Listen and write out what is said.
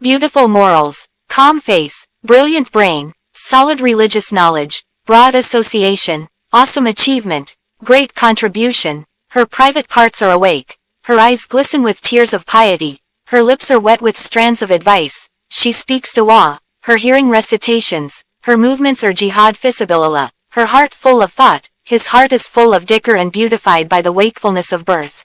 Beautiful morals, calm face, brilliant brain, solid religious knowledge, broad association, awesome achievement, great contribution. Her private parts are awake. Her eyes glisten with tears of piety. Her lips are wet with strands of advice. She speaks dua. Her hearing recitations. Her movements are jihad fisabilillah. Her heart full of thought. His heart is full of dhikr and beautified by the wakefulness of birth.